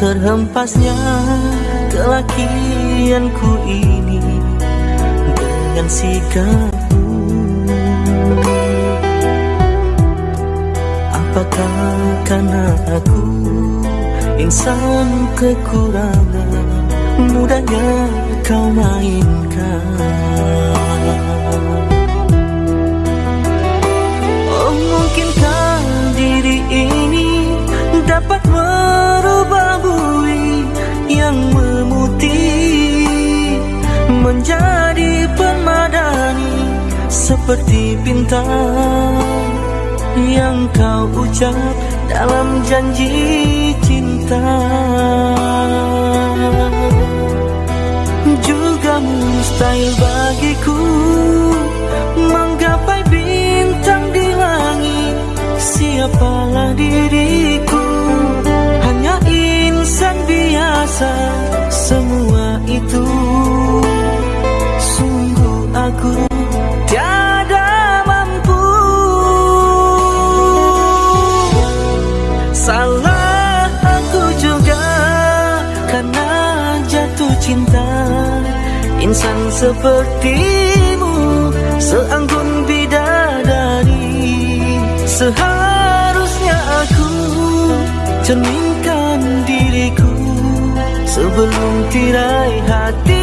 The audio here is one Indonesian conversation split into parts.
terhempasnya kelakianku ini Dengan sikapmu Apakah karena aku insan kekurangan Mudahnya kau mainkan? Oh mungkinkah diri ini yang memutih menjadi permadani seperti bintang yang kau ucap dalam janji cinta. Juga mustahil bagiku menggapai bintang di langit. Siapalah diriku biasa semua itu. Sungguh aku tiada mampu. Salah aku juga karena jatuh cinta. Insan sepertimu seanggun bidadari. Seharusnya aku diriku sebelum tirai hati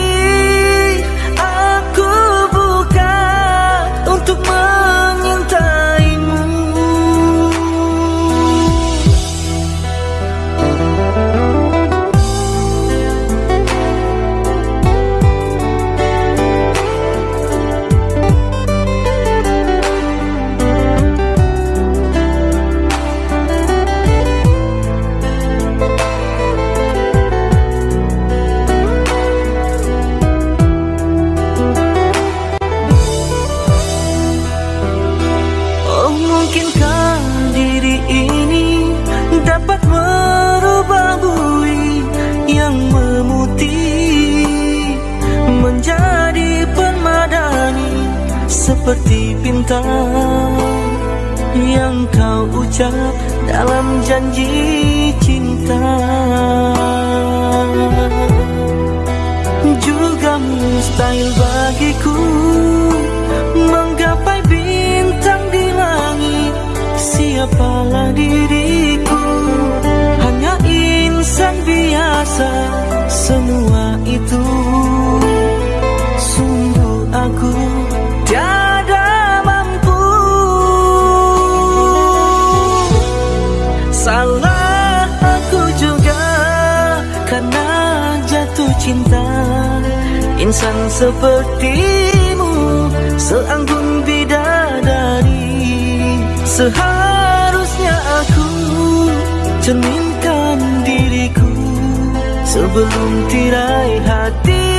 seperti bintang yang kau ucap dalam janji cinta. Juga mustahil bagiku menggapai bintang di langit. Siapalah diriku? Hanya insan biasa semua itu insan sepertimu seanggun bidadari. Seharusnya aku cerminkan diriku sebelum tirai hati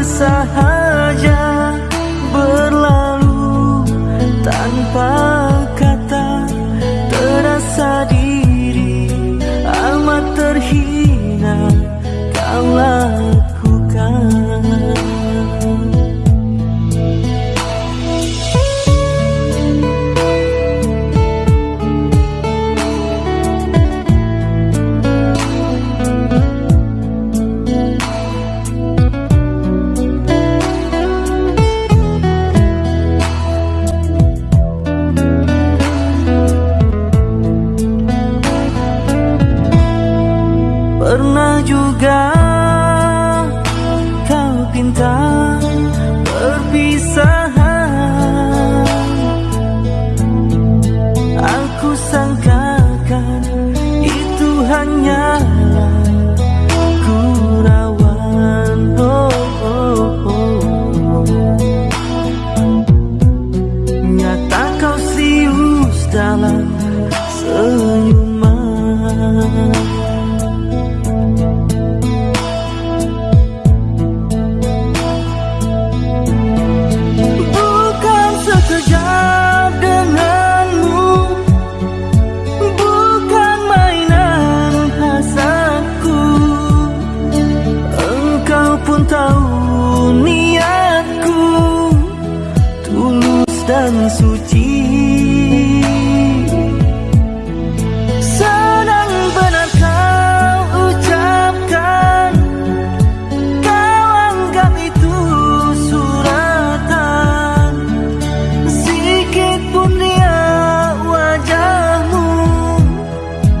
bersahaja tahu niatku tulus dan suci. Senang benar kau ucapkan Kau kami itu suratan. Sikit pun dia wajahmu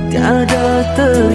Tiada ter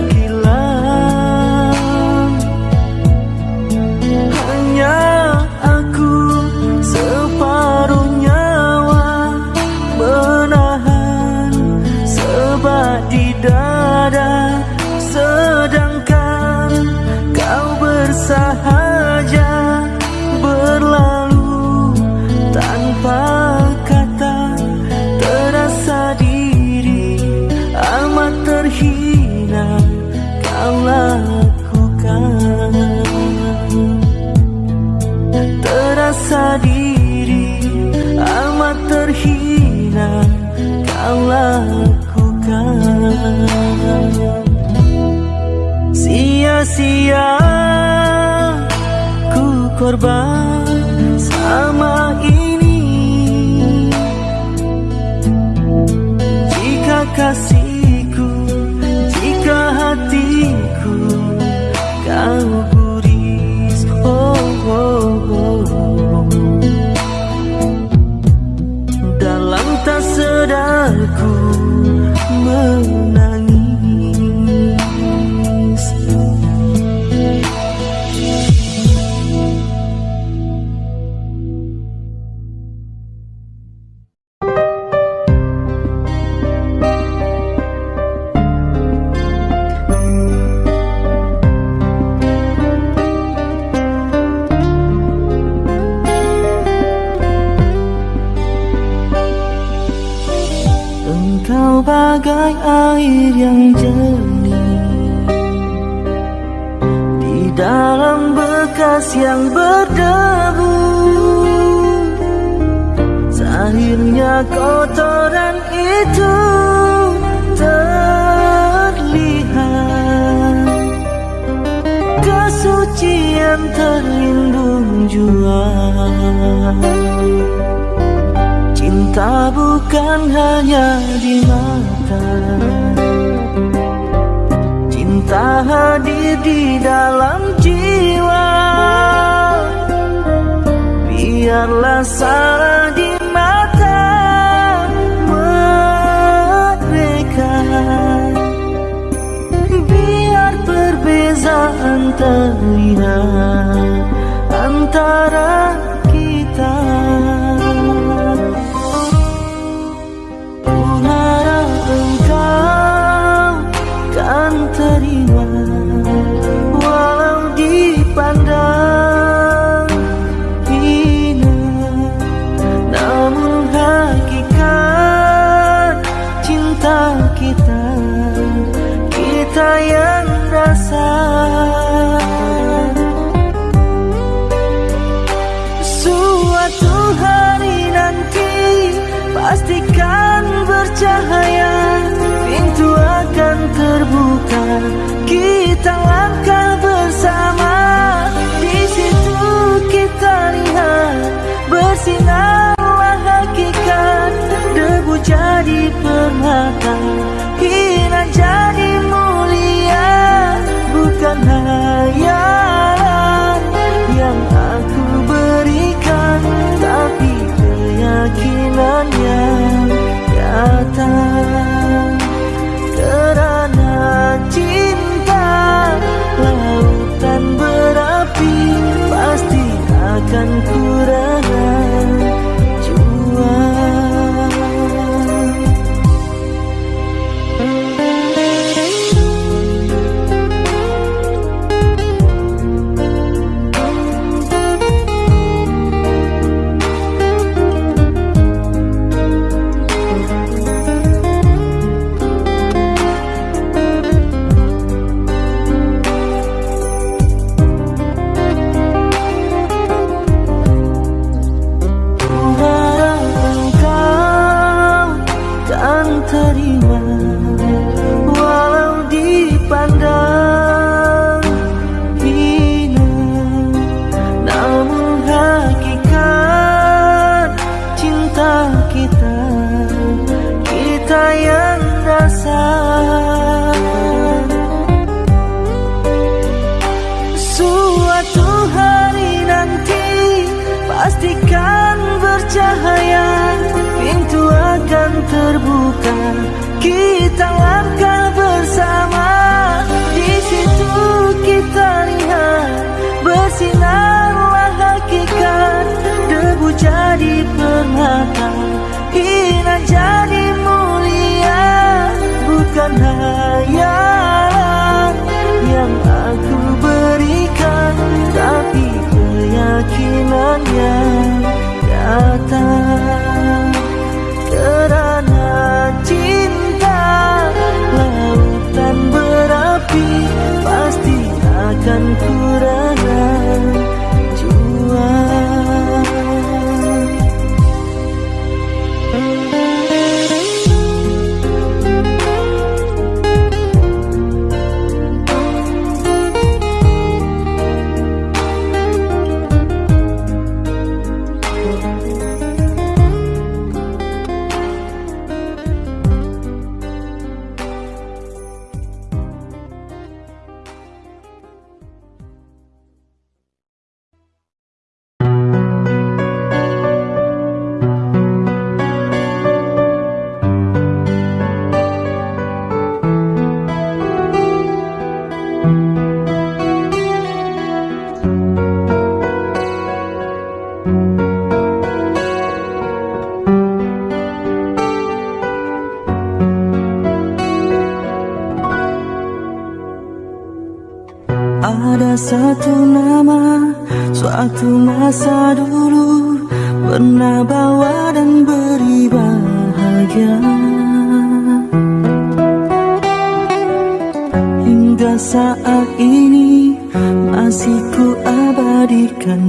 perbezaan terlihat antara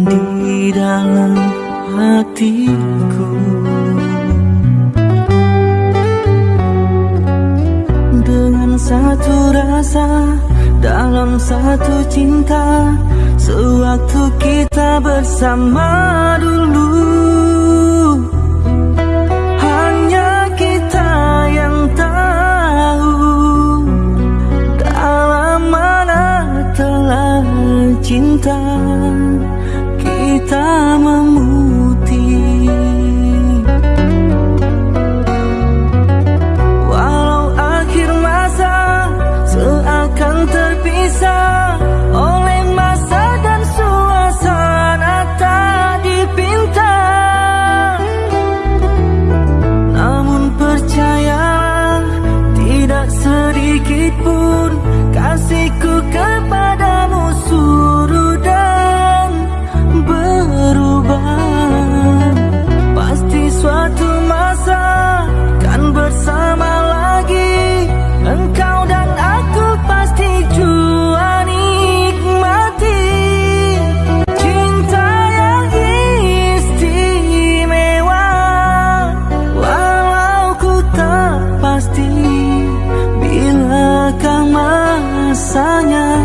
di dalam hatiku. Dengan satu rasa dalam satu cinta Sewaktu kita bersama dulu. Hanya kita yang tahu telah cinta. Kita rasanya.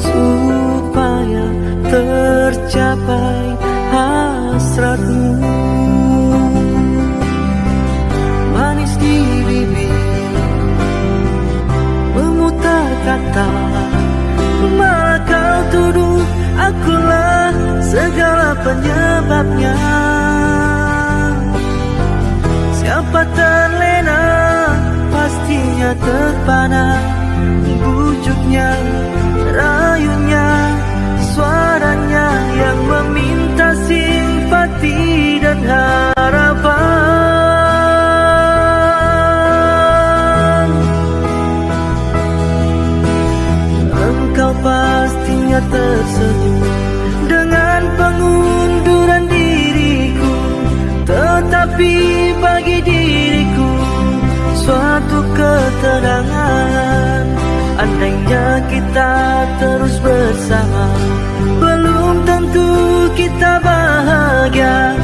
Supaya tercapai hasratmu. Manis di bibir memutar kata malah kau tuduh? Akulah segala penyebabnya. Siapa terlena pastinya terpana Bujuknya, harapan Engkau pastinya tersenyum Dengan pengunduran diriku. Tetapi bagi diriku Suatu keterangan Andainya kita terus bersama Belum tentu kita bahagia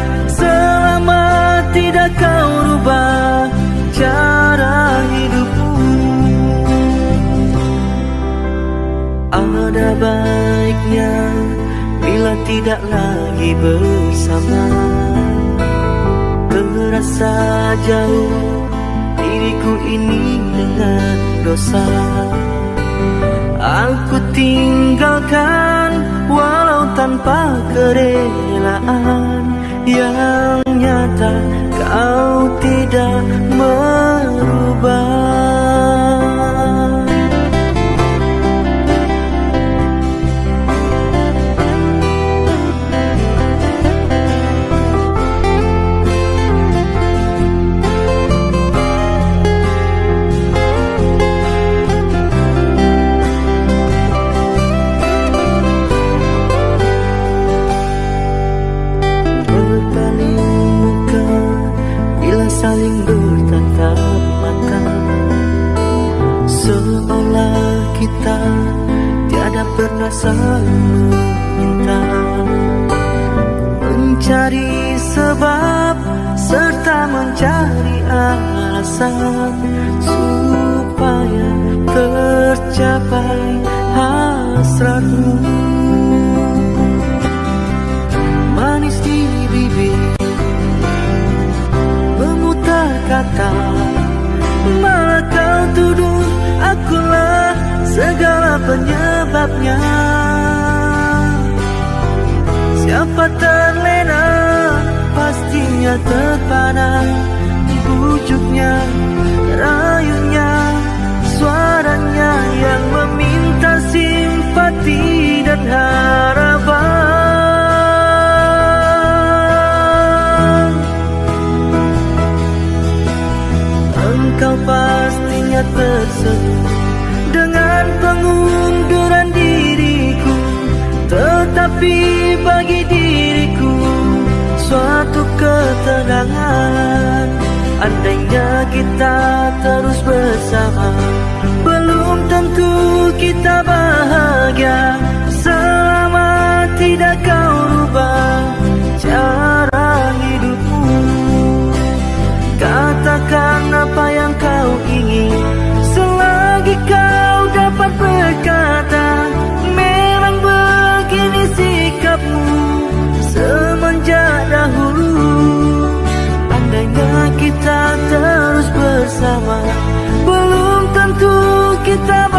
tidak kau rubah Cara hidupmu Ada baiknya Bila tidak lagi bersama. Terasa jauh diriku ini dengan dosa. Aku tinggalkan walau tanpa kerelaan Yang nyata kau tidak merubah saling meminta mencari sebab serta mencari alasan supaya tercapai hasratmu. Manis di bibir memutar kata malah kau tuduh akulah segala penyebabnya siapa terlena pastinya terpana bujuknya rayunya suaranya yang meminta simpati dan harapan. Engkau pastinya tersenyum ketenangan Andainya kita terus bersama Belum tentu kita bahagia bersama. Belum tentu kita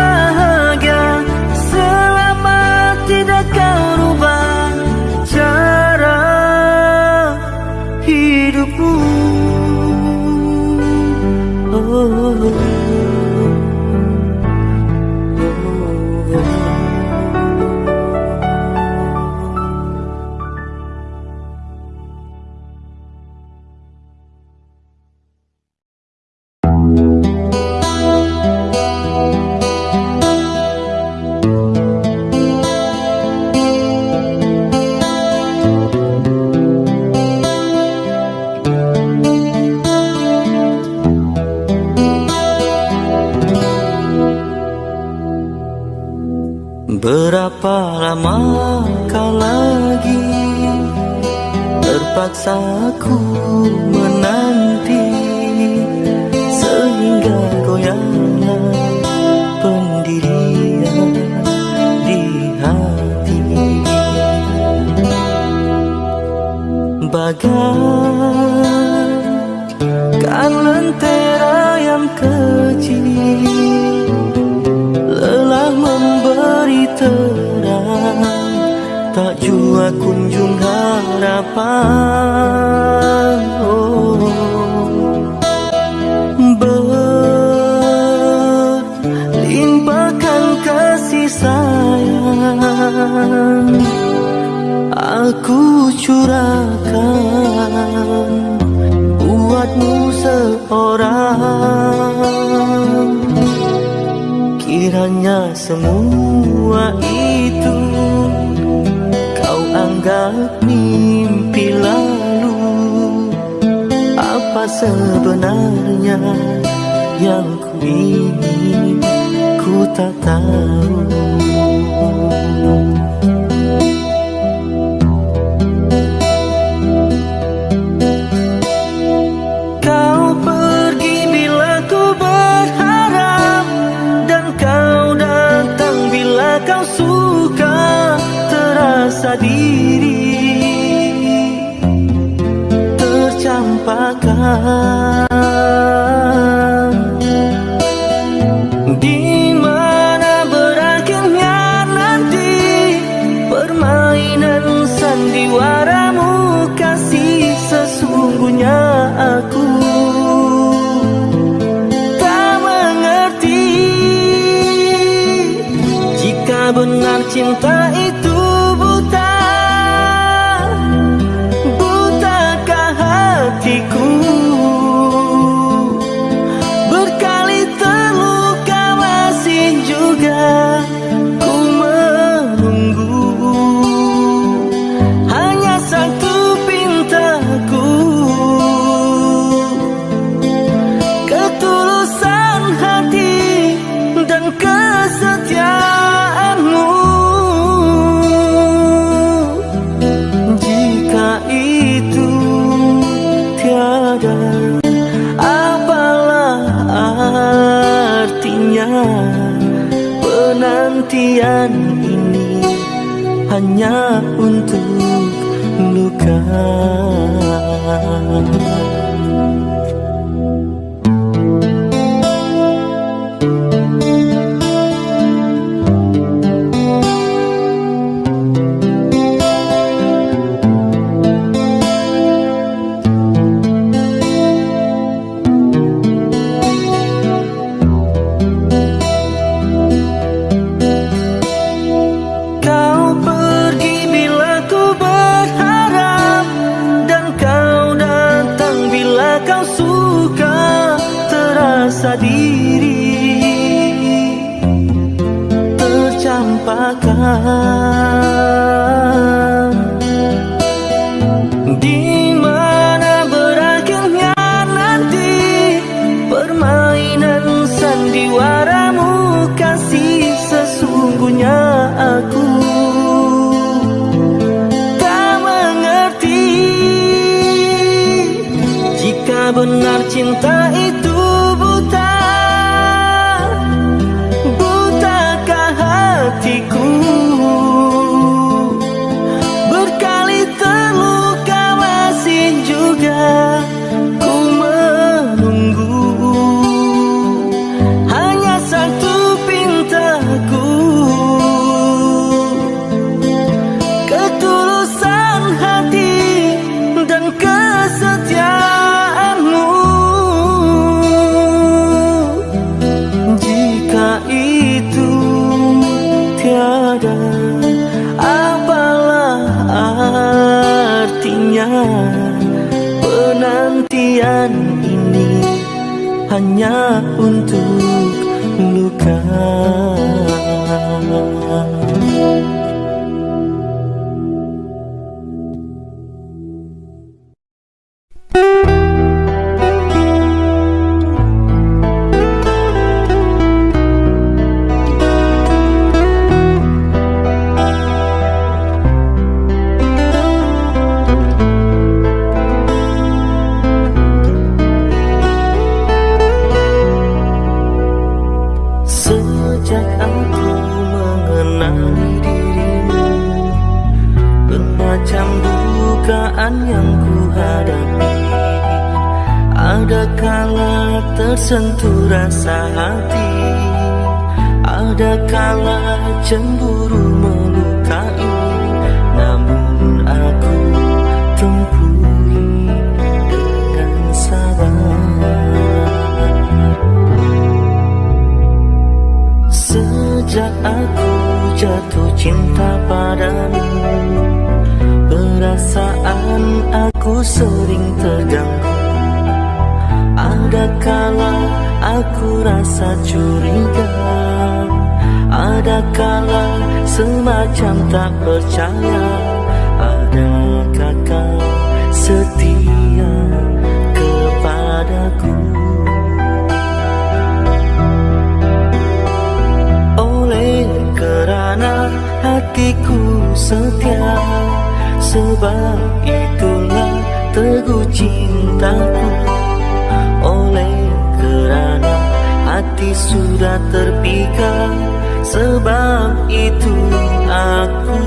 anggap mimpi lalu Apa sebenarnya yang ku ingin Ku tak tahu diri tercampakkan. Di mana berakhirnya nanti permainan sandiwaramu kasih sesungguhnya aku. Tak mengerti jika benar cinta tersentuh rasa hati. Ada kala cemburu melukai Namun aku tempuhi dengan sabar. Sejak aku jatuh cinta padamu Perasaan aku sering terganggu Ada kala aku rasa curiga? Ada kala semacam tak percaya? Adakah kau setia kepadaku? Oleh kerana hatiku setia Sebab itulah teguh cintaku hati sudah terpikat. Sebab itu aku